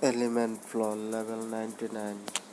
element floor level 99